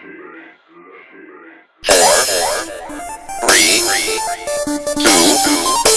Four, three, two, one.